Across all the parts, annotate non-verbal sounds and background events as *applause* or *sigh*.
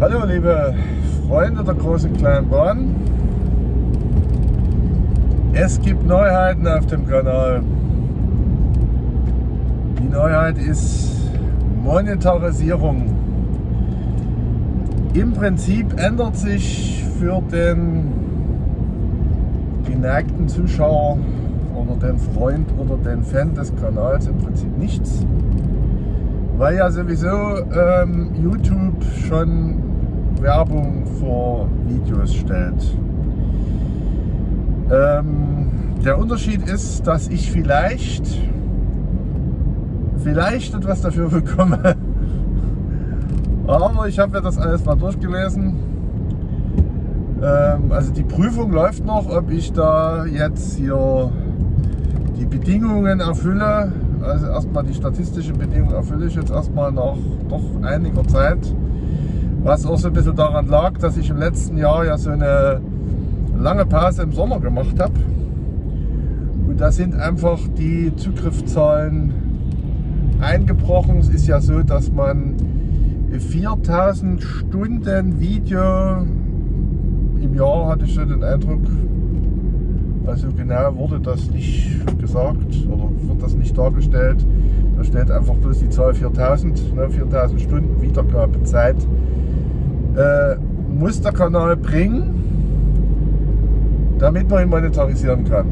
Hallo liebe Freunde der großen kleinen Bahn. Es gibt Neuheiten auf dem Kanal. Die Neuheit ist Monetarisierung. Im Prinzip ändert sich für den geneigten Zuschauer oder den Freund oder den Fan des Kanals im Prinzip nichts, weil ja sowieso ähm, YouTube schon Werbung vor Videos stellt. Ähm, der Unterschied ist, dass ich vielleicht vielleicht etwas dafür *laughs* bekomme. Aber ich habe mir das alles mal durchgelesen. Ähm, also die Prüfung läuft noch, ob ich da jetzt hier die Bedingungen erfülle. Also erstmal die statistischen Bedingungen erfülle ich jetzt erstmal nach doch einiger Zeit. Was auch so ein bisschen daran lag, dass ich im letzten Jahr ja so eine lange Pause im Sommer gemacht habe. Und da sind einfach die Zugriffszahlen eingebrochen. Es ist ja so, dass man 4000 Stunden Video im Jahr, hatte ich so den Eindruck, also genau wurde das nicht gesagt oder wird das nicht dargestellt. Da steht einfach bloß die Zahl 4000, ne, 4000 Stunden Wiedergabezeit äh, muss der Kanal bringen, damit man ihn monetarisieren kann.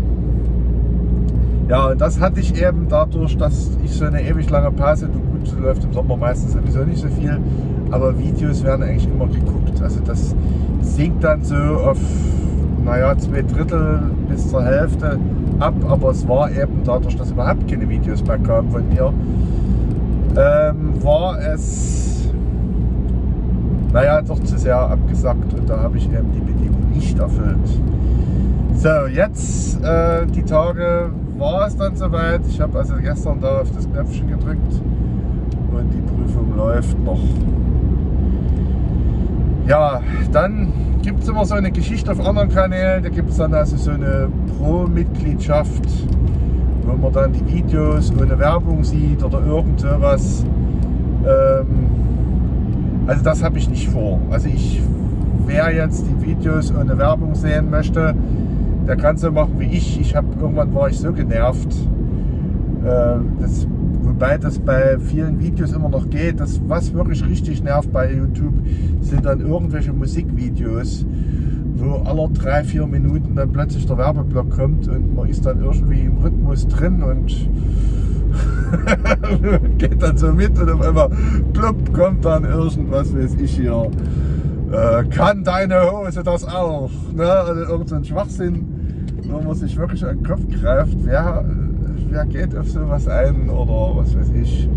Ja, und das hatte ich eben dadurch, dass ich so eine ewig lange Pause, du gut, läuft im Sommer meistens sowieso nicht so viel, aber Videos werden eigentlich immer geguckt. Also das sinkt dann so auf, naja, zwei Drittel bis zur Hälfte ab, aber es war eben dadurch, dass überhaupt keine Videos mehr kamen von mir, ähm, war es naja, doch zu sehr abgesackt und da habe ich eben die Bedingung nicht erfüllt. So, jetzt äh, die Tage war es dann soweit. Ich habe also gestern da auf das Knöpfchen gedrückt und die Prüfung läuft noch. Ja, dann gibt es immer so eine Geschichte auf anderen Kanälen. Da gibt es dann also so eine Pro-Mitgliedschaft, wo man dann die Videos ohne Werbung sieht oder irgend sowas. Ähm, also das habe ich nicht vor. Also ich, wer jetzt die Videos ohne Werbung sehen möchte, der kann so machen wie ich. Ich habe irgendwann war ich so genervt. Äh, das, wobei das bei vielen Videos immer noch geht. Das, was wirklich richtig nervt bei YouTube, sind dann irgendwelche Musikvideos, wo alle drei, vier Minuten dann plötzlich der Werbeblock kommt und man ist dann irgendwie im Rhythmus drin und *laughs* geht dann so mit und auf einmal plupp kommt dann irgendwas, weiß ich hier. Äh, kann deine Hose das auch? Ne? Also irgendein Schwachsinn, wo man sich wirklich an den Kopf greift. Wer, wer geht auf sowas ein oder was weiß ich?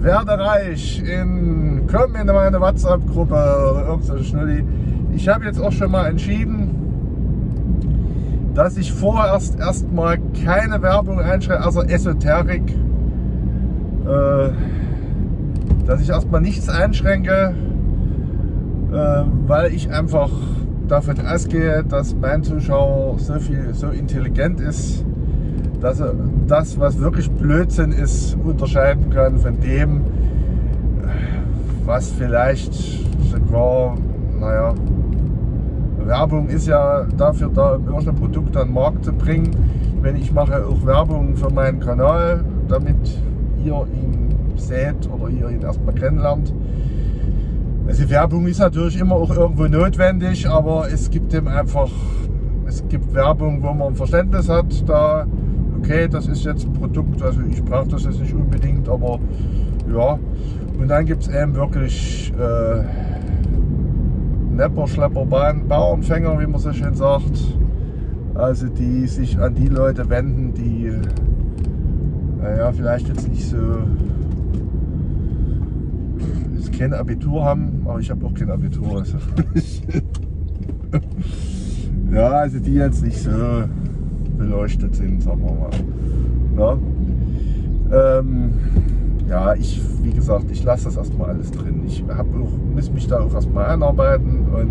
Werde reich in, komm in meine WhatsApp-Gruppe oder irgendein Schnulli. Ich habe jetzt auch schon mal entschieden, dass ich vorerst erstmal keine Werbung einschreibe, also Esoterik, äh, dass ich erstmal nichts einschränke, äh, weil ich einfach davon ausgehe, dass mein Zuschauer so viel, so intelligent ist, dass er das, was wirklich Blödsinn ist, unterscheiden kann von dem, was vielleicht sogar, naja, Werbung ist ja dafür da, um irgendein Produkt an den Markt zu bringen. Wenn ich mache auch Werbung für meinen Kanal, damit ihr ihn seht oder ihr ihn erstmal kennenlernt. Also Werbung ist natürlich immer auch irgendwo notwendig, aber es gibt eben einfach, es gibt Werbung, wo man ein Verständnis hat, da, okay, das ist jetzt ein Produkt, also ich brauche das jetzt nicht unbedingt, aber ja. Und dann gibt es eben wirklich äh, Nepper, Schlepper, Bauernfänger, wie man so schön sagt. Also die sich an die Leute wenden, die naja, vielleicht jetzt nicht so jetzt kein Abitur haben, aber ich habe auch kein Abitur. Also *laughs* ja, also die jetzt nicht so beleuchtet sind, sagen wir mal. Ja, ähm, ja ich, wie gesagt, ich lasse das erstmal alles drin. Ich hab auch, muss mich da auch erstmal einarbeiten und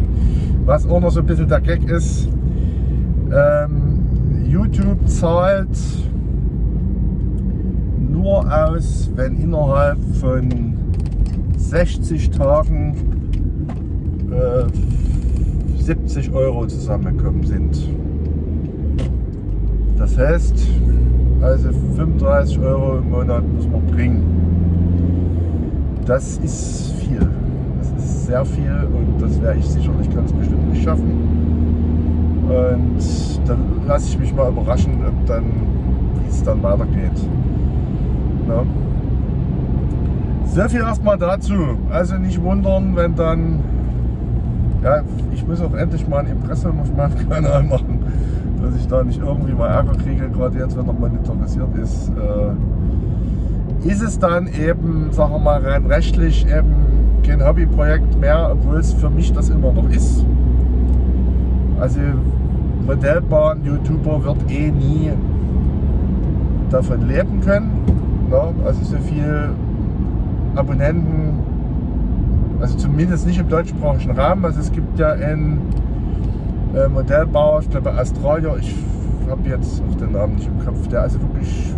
was auch noch so ein bisschen der Gag ist, ähm, YouTube zahlt nur aus, wenn innerhalb von 60 Tagen äh, 70 Euro zusammengekommen sind. Das heißt, also 35 Euro im Monat muss man bringen. Das ist viel. Das ist sehr viel und das werde ich sicherlich ganz bestimmt nicht schaffen. Und dann lasse ich mich mal überraschen, ob dann, wie es dann weitergeht. Ja. Sehr viel erstmal dazu. Also nicht wundern, wenn dann, ja, ich muss auch endlich mal ein Impressum auf meinem *laughs* Kanal machen, dass ich da nicht irgendwie mal Ärger kriege, gerade jetzt, wenn er monetarisiert ist. Äh, ist es dann eben, sagen wir mal, rein rechtlich eben kein Hobbyprojekt mehr, obwohl es für mich das immer noch ist. Also Modellbahn-YouTuber wird eh nie davon leben können. Ne? Also so viel Abonnenten, also zumindest nicht im deutschsprachigen Rahmen. Also es gibt ja einen äh, Modellbauer, ich glaube Australier, ich habe jetzt auch den Namen nicht im Kopf, der also wirklich,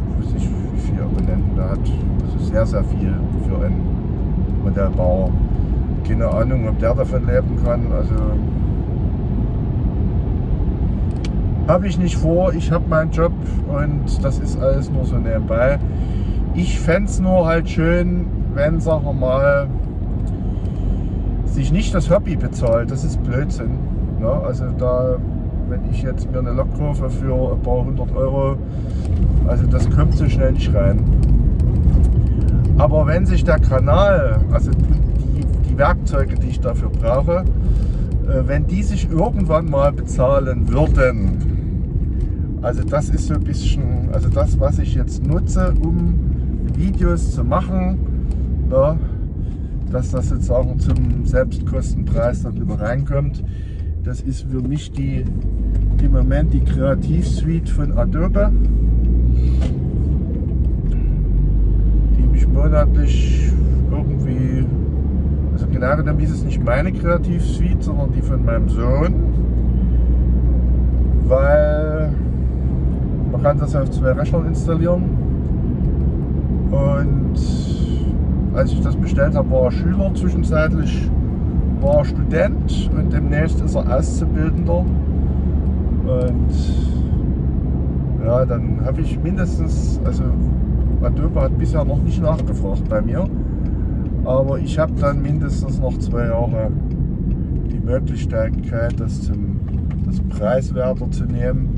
Abonnenten da hat. Also sehr, sehr viel für einen Modellbauer. Keine Ahnung, ob der davon leben kann. Also habe ich nicht vor. Ich habe meinen Job und das ist alles nur so nebenbei. Ich fände es nur halt schön, wenn, sagen wir mal, sich nicht das Hobby bezahlt. Das ist Blödsinn. Ne? Also da, wenn ich jetzt mir eine Lok kaufe für ein paar hundert Euro, also das kommt so schnell nicht rein. Aber wenn sich der Kanal, also die, die Werkzeuge, die ich dafür brauche, äh, wenn die sich irgendwann mal bezahlen würden, also das ist so ein bisschen, also das, was ich jetzt nutze, um Videos zu machen, na, dass das sozusagen zum Selbstkostenpreis dann wieder reinkommt. Das ist für mich die im Moment die Kreativsuite von Adobe, die mich monatlich irgendwie, also genau genommen ist es nicht meine Kreativsuite, sondern die von meinem Sohn, weil man kann das auf zwei Rechnern installieren. Und als ich das bestellt habe, war er Schüler zwischenzeitlich, war Student und demnächst ist er Auszubildender. Und ja, dann habe ich mindestens, also Adobe hat bisher noch nicht nachgefragt bei mir, aber ich habe dann mindestens noch zwei Jahre die Möglichkeit, das, zum, das preiswerter zu nehmen.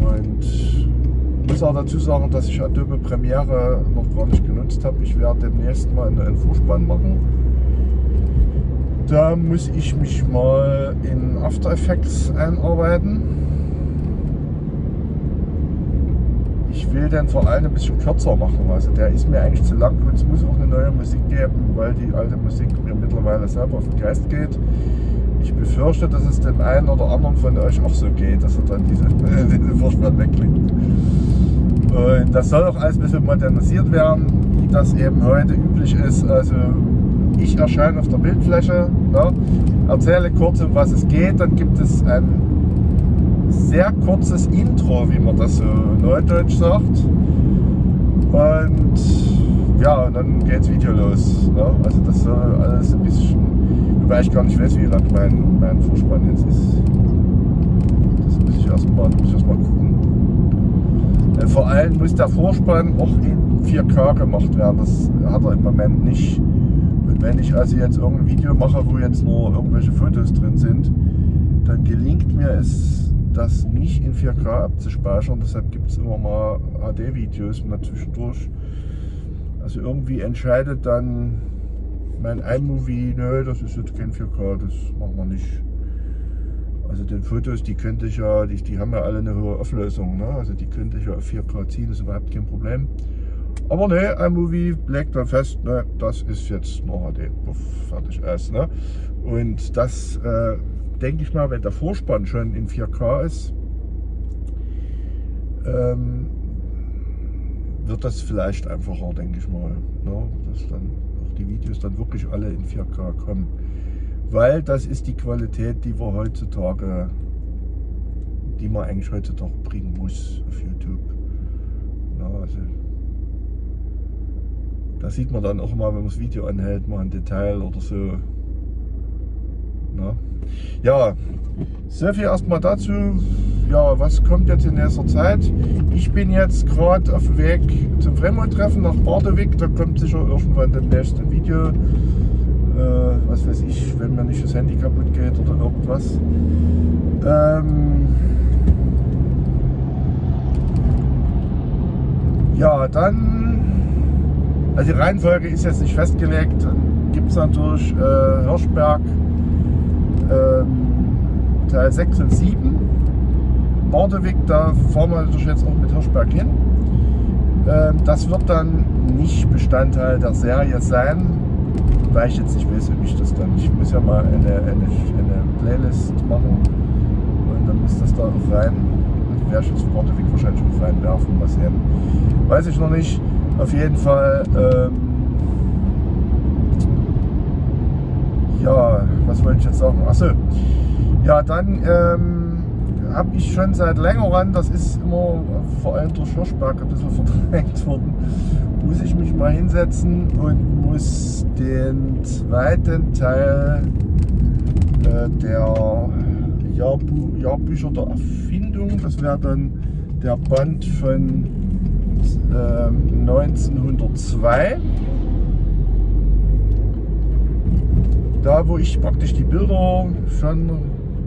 Und muss auch dazu sagen, dass ich Adobe Premiere noch gar nicht genutzt habe. Ich werde demnächst mal einen Vorspann machen. Da muss ich mich mal in After Effects einarbeiten. Ich will den allem ein bisschen kürzer machen. Also der ist mir eigentlich zu lang und es muss auch eine neue Musik geben, weil die alte Musik mir mittlerweile selber auf den Geist geht. Ich befürchte, dass es dem einen oder anderen von euch auch so geht, dass er dann diese, *laughs* diese wegklickt. Und das soll auch alles ein bisschen modernisiert werden, wie das eben heute üblich ist. Also ich erscheine auf der Bildfläche, ne, erzähle kurz um was es geht, dann gibt es ein sehr kurzes Intro, wie man das so neudeutsch sagt. Und ja, und dann geht das Video los. Ne? Also das soll alles ein bisschen, wobei ich gar nicht weiß, wie lang mein, mein Vorspann jetzt ist. Das muss ich erstmal erst gucken. Äh, vor allem muss der Vorspann auch in 4K gemacht werden. Das hat er im Moment nicht. Wenn ich also jetzt irgendein Video mache, wo jetzt nur irgendwelche Fotos drin sind, dann gelingt mir es, das nicht in 4K abzuspeichern. Deshalb gibt es immer mal HD-Videos mal zwischendurch. Also irgendwie entscheidet dann mein iMovie, nö, das ist jetzt kein 4K, das machen wir nicht. Also den Fotos, die könnte ich ja, die, die haben ja alle eine hohe Auflösung, ne? also die könnte ich ja auf 4K ziehen, ist überhaupt kein Problem. Aber ne, iMovie legt dann fest, ne, das ist jetzt noch HD, Puff, fertig aus. Ne? Und das äh, denke ich mal, wenn der Vorspann schon in 4K ist, ähm, wird das vielleicht einfacher, denke ich mal. Ne? Dass dann auch die Videos dann wirklich alle in 4K kommen weil das ist die Qualität, die wir heutzutage, die man eigentlich heutzutage bringen muss auf YouTube. Ja, also Da sieht man dann auch mal, wenn man das Video anhält, mal ein Detail oder so. Na? Ja, so viel erstmal dazu. Ja, was kommt jetzt in nächster Zeit? Ich bin jetzt gerade auf dem Weg zum Fremont-Treffen nach Bardewig. Da kommt sicher irgendwann das nächste Video. Äh, was weiß ich, wenn mir nicht das Handy kaputt geht oder irgendwas. Ähm ja, dann, also die Reihenfolge ist jetzt nicht festgelegt. Dann gibt es natürlich äh, Hirschberg ähm, Teil 6 und 7. Bordewig, da fahren wir natürlich jetzt auch mit Hirschberg hin. Ähm, das wird dann nicht Bestandteil der Serie sein, weil ich jetzt nicht weiß, ob ich das dann. Ich muss ja mal eine, eine, eine Playlist machen und dann muss das da rein. Werde ich jetzt Bordewig wahrscheinlich auch reinwerfen, mal sehen. Weiß ich noch nicht. Auf jeden Fall. Ähm, ja, was wollte ich jetzt sagen? Achso, ja, dann ähm, habe ich schon seit längerem, das ist immer vor allem durch Hirschberg ein bisschen *laughs* verdrängt worden, muss ich mich mal hinsetzen und muss den zweiten Teil äh, der Jahrbu Jahrbücher der Erfindung, das wäre dann der Band von äh, 1902 da wo ich praktisch die Bilder schon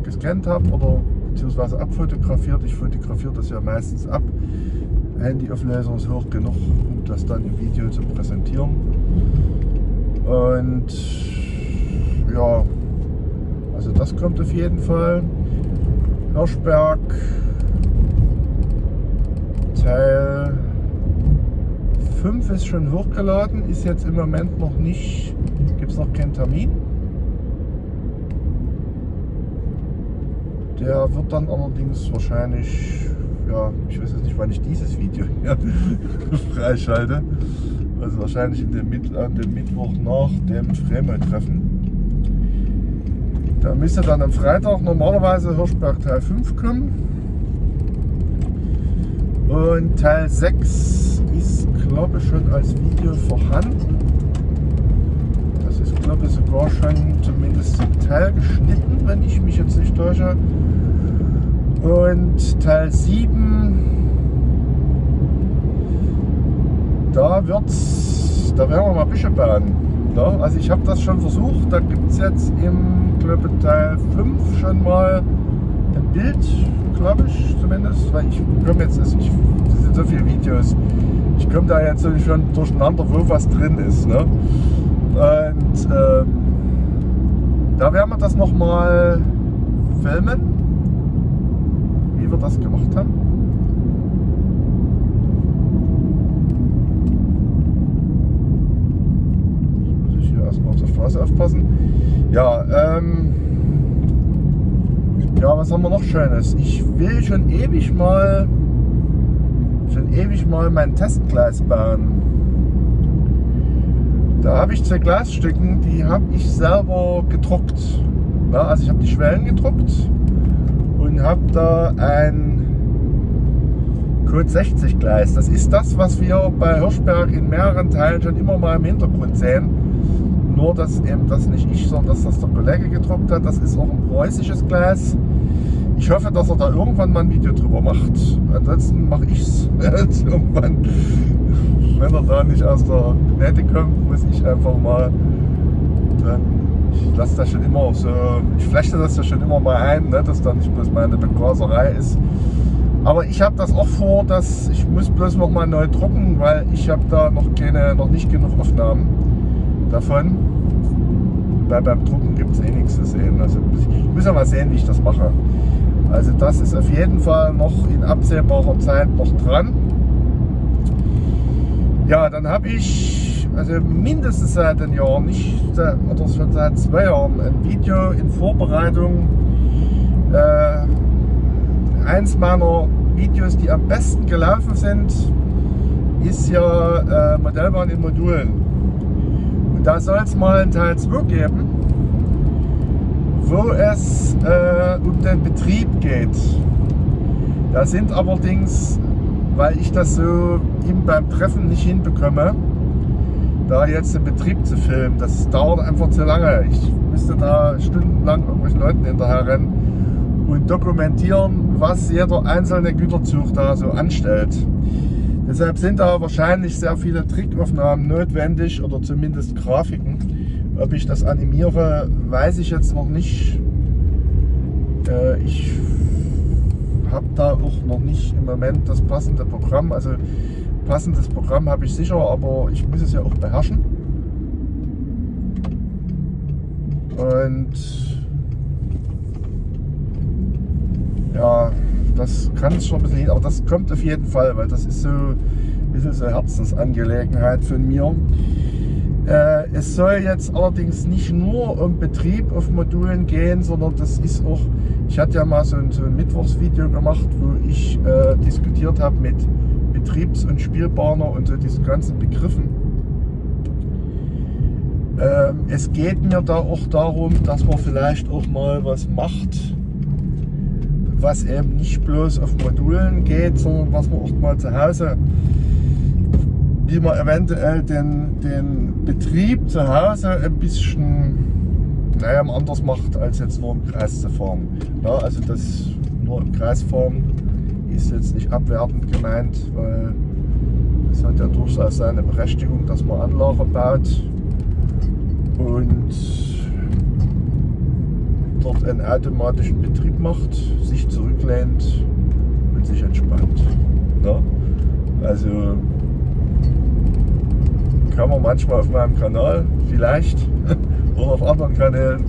gescannt habe oder beziehungsweise abfotografiert, ich fotografiere das ja meistens ab, Handyauflösung ist hoch genug, um das dann im Video zu präsentieren. Und ja, also das kommt auf jeden Fall. Hirschberg, Teil 5 ist schon hochgeladen, ist jetzt im Moment noch nicht, gibt es noch keinen Termin. Der wird dann allerdings wahrscheinlich, ja, ich weiß jetzt nicht, wann ich dieses Video hier *laughs* freischalte. Also wahrscheinlich in dem, an dem Mittwoch nach dem Fremel-Treffen. Da müsste dann am Freitag normalerweise Hirschberg Teil 5 kommen. Und Teil 6 ist, glaube ich, schon als Video vorhanden. Das ist, glaube ich, sogar schon zumindest zum Teil geschnitten, wenn ich mich jetzt nicht täusche. Und Teil 7, da wird's, da werden wir mal Büsche bauen. Ja, also ich habe das schon versucht, da gibt es jetzt im glaube Teil 5 schon mal ein Bild, glaube ich zumindest, weil ich komme jetzt, also ich, das sind so viele Videos, ich komme da jetzt schon durcheinander, wo was drin ist. Ne? Und ähm, da werden wir das nochmal filmen wir das gemacht haben. Muss ich hier erstmal auf der Straße aufpassen. Ja, ähm, ja, was haben wir noch Schönes? Ich will schon ewig mal, schon ewig mal mein Testgleis bauen. Da habe ich zwei Glasstücken, die habe ich selber gedruckt. Ja, also ich habe die Schwellen gedruckt und habe da ein Code 60 Gleis. Das ist das, was wir bei Hirschberg in mehreren Teilen schon immer mal im Hintergrund sehen. Nur, dass eben das nicht ich, sondern dass das der Kollege gedruckt hat. Das ist auch ein preußisches Gleis. Ich hoffe, dass er da irgendwann mal ein Video drüber macht. Ansonsten mache ich es *laughs* irgendwann. Wenn er da nicht aus der Nähte kommt, muss ich einfach mal dann ich lasse das schon immer so, ich flechte das ja schon immer mal ein, ne, dass da nicht bloß meine Begraserei ist. Aber ich habe das auch vor, dass ich muss bloß noch mal neu drucken, weil ich habe da noch keine, noch nicht genug Aufnahmen davon. Weil beim Drucken gibt es eh nichts zu sehen. Also ich muss ja mal sehen, wie ich das mache. Also das ist auf jeden Fall noch in absehbarer Zeit noch dran. Ja, dann habe ich also mindestens seit einem Jahr, nicht oder schon seit zwei Jahren, ein Video in Vorbereitung. Äh, eins meiner Videos, die am besten gelaufen sind, ist ja äh, Modellbahn in Modulen. Und da soll es mal einen Teil 2 geben, wo es äh, um den Betrieb geht. Da sind allerdings, weil ich das so ihm beim Treffen nicht hinbekomme, da jetzt den Betrieb zu filmen. Das dauert einfach zu lange. Ich müsste da stundenlang irgendwelchen Leuten hinterher rennen und dokumentieren, was jeder einzelne Güterzug da so anstellt. Deshalb sind da wahrscheinlich sehr viele Trickaufnahmen notwendig oder zumindest Grafiken. Ob ich das animiere, weiß ich jetzt noch nicht. Äh, ich habe da auch noch nicht im Moment das passende Programm. Also passendes Programm habe ich sicher, aber ich muss es ja auch beherrschen. Und ja, das kann es schon ein bisschen hin, aber das kommt auf jeden Fall, weil das ist so ein bisschen so Herzensangelegenheit von mir. Äh, es soll jetzt allerdings nicht nur um Betrieb auf Modulen gehen, sondern das ist auch, ich hatte ja mal so ein, so ein Mittwochsvideo gemacht, wo ich äh, diskutiert habe mit Betriebs- und Spielbahner und so diesen ganzen Begriffen. Ähm, es geht mir da auch darum, dass man vielleicht auch mal was macht, was eben nicht bloß auf Modulen geht, sondern was man auch mal zu Hause, wie man eventuell den, den Betrieb zu Hause ein bisschen naja, anders macht, als jetzt nur im Kreis zu fahren. Ja, also das nur im Kreis fahren ist jetzt nicht abwertend gemeint, weil es hat ja durchaus seine Berechtigung, dass man Anlage baut und dort einen automatischen Betrieb macht, sich zurücklehnt und sich entspannt. Ja? Also kann man manchmal auf meinem Kanal vielleicht *laughs* oder auf anderen Kanälen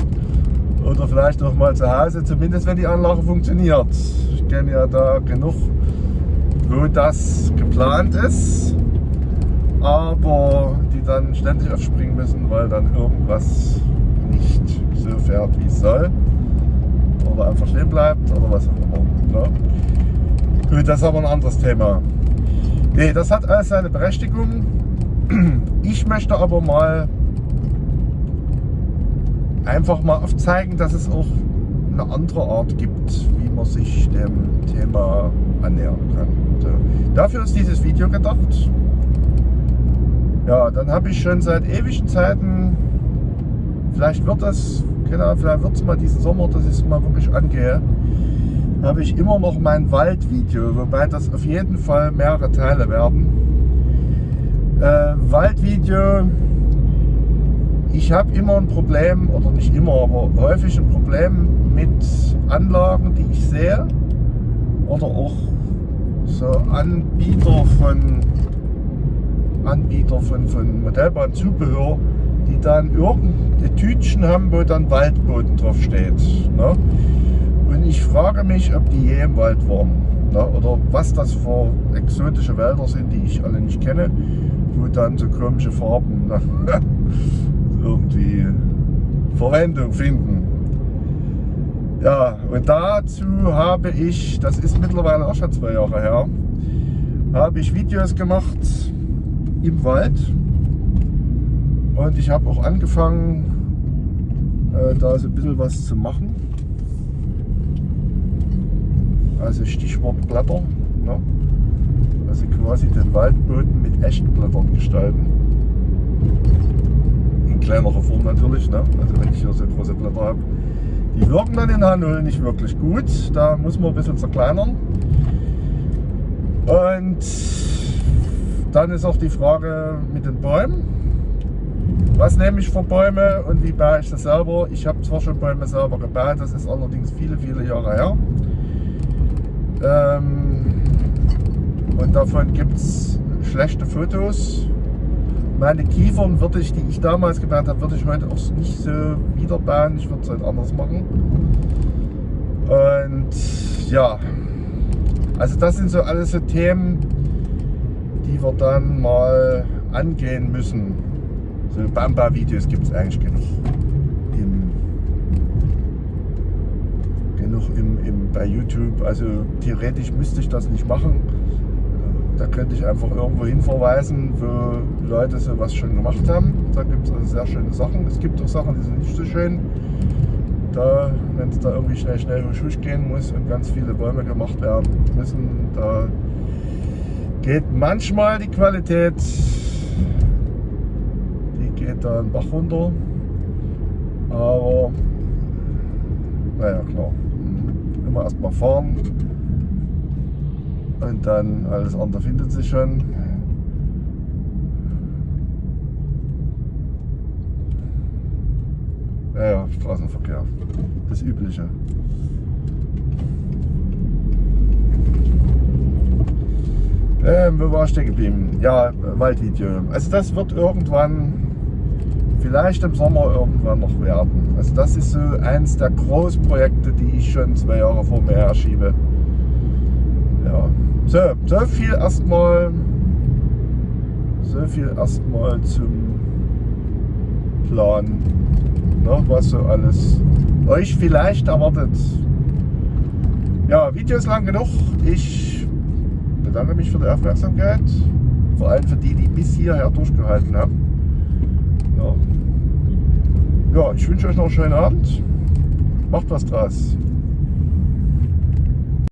oder vielleicht auch mal zu Hause, zumindest wenn die Anlage funktioniert. Ich kenne ja da genug, wo das geplant ist, aber die dann ständig aufspringen müssen, weil dann irgendwas nicht so fährt, wie es soll oder einfach stehen bleibt oder was auch immer. Ne? Gut, das ist aber ein anderes Thema. Nee, das hat alles seine Berechtigung. *clears throat* Ich möchte aber mal einfach mal aufzeigen, dass es auch eine andere Art gibt, wie man sich dem Thema annähern kann. So. Dafür ist dieses Video gedacht. Ja, dann habe ich schon seit ewigen Zeiten, vielleicht wird das, genau, vielleicht wird es mal diesen Sommer, dass ich es mal wirklich angehe, habe ich immer noch mein Waldvideo, wobei das auf jeden Fall mehrere Teile werden. Äh, Waldvideo ich habe immer ein Problem, oder nicht immer, aber häufig ein Problem mit Anlagen, die ich sehe. Oder auch so Anbieter von Anbieter von, von Modellbahnzubehör, die dann irgendeine Tütchen haben, wo dann Waldboden drauf steht. Ne? Und ich frage mich, ob die je im Wald waren. Ne? Oder was das für exotische Wälder sind, die ich alle nicht kenne, wo dann so komische Farben *laughs* irgendwie Verwendung finden. Ja, und dazu habe ich, das ist mittlerweile auch schon zwei Jahre her, habe ich Videos gemacht im Wald. Und ich habe auch angefangen, äh, da so ein bisschen was zu machen. Also Stichwort Blätter. Ne? Also quasi den Waldboden mit echten Blättern gestalten kleinere Form natürlich. Ne? Also wenn ich hier so große Blätter habe. Die wirken dann in H0 nicht wirklich gut. Da muss man ein bisschen zerkleinern. Und dann ist auch die Frage mit den Bäumen. Was nehme ich für Bäume und wie baue ich das selber? Ich habe zwar schon Bäume selber gebaut, das ist allerdings viele, viele Jahre her. Ähm, davon gibt es schlechte Fotos meine Kiefern würde ich, die ich damals gebaut habe, würde ich heute auch nicht so wieder bauen. Ich würde es halt anders machen. Und ja, also das sind so alles so Themen, die wir dann mal angehen müssen. So Bamba-Videos gibt es eigentlich genug. Im, genug im, im, bei YouTube. Also theoretisch müsste ich das nicht machen da könnte ich einfach irgendwo hin verweisen, wo Leute sowas schon gemacht haben. Da gibt es also sehr schöne Sachen. Es gibt auch Sachen, die sind nicht so schön. Da, wenn es da irgendwie schnell, schnell husch gehen muss und ganz viele Bäume gemacht werden müssen, da geht manchmal die Qualität geht da ein Bach runter. Aber naja, klar. Immer erstmal fahren und dann alles andere findet sich schon. Ja, ja, Straßenverkehr. Das Übliche. Ähm, wo war ich stehen geblieben? Ja, Waldvideo. Also das wird irgendwann, vielleicht im Sommer irgendwann noch werden. Also das ist so eins der Großprojekte, die ich schon zwei Jahre vor mir her schiebe. Ja, so, so viel erstmal, so viel erstmal zum Plan, ne, was so alles euch vielleicht erwartet. Ja, Video ist lang genug. Ich bedanke mich für die Aufmerksamkeit. Vor allem für die, die bis hierher durchgehalten haben. Ja, ja ich wünsche euch noch einen schönen Abend. Macht was draus.